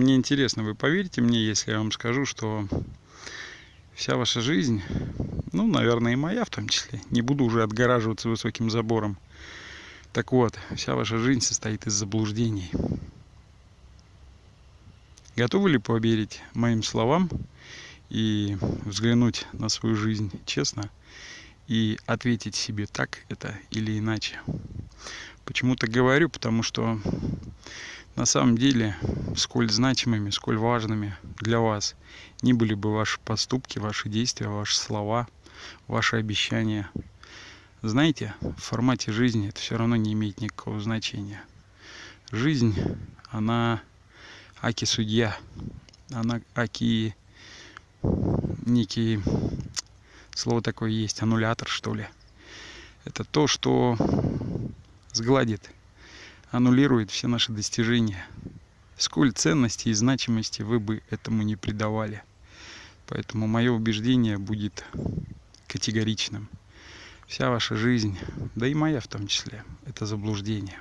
Мне интересно, вы поверите мне, если я вам скажу, что вся ваша жизнь, ну, наверное, и моя в том числе, не буду уже отгораживаться высоким забором. Так вот, вся ваша жизнь состоит из заблуждений. Готовы ли поверить моим словам и взглянуть на свою жизнь честно и ответить себе так это или иначе? Почему так говорю? Потому что на самом деле, сколь значимыми, сколь важными для вас не были бы ваши поступки, ваши действия, ваши слова, ваши обещания, знаете, в формате жизни это все равно не имеет никакого значения. Жизнь, она аки судья, она аки некий, слово такое есть, аннулятор что ли. Это то, что сгладит аннулирует все наши достижения. Сколь ценности и значимости вы бы этому не придавали. Поэтому мое убеждение будет категоричным. Вся ваша жизнь, да и моя в том числе, это заблуждение.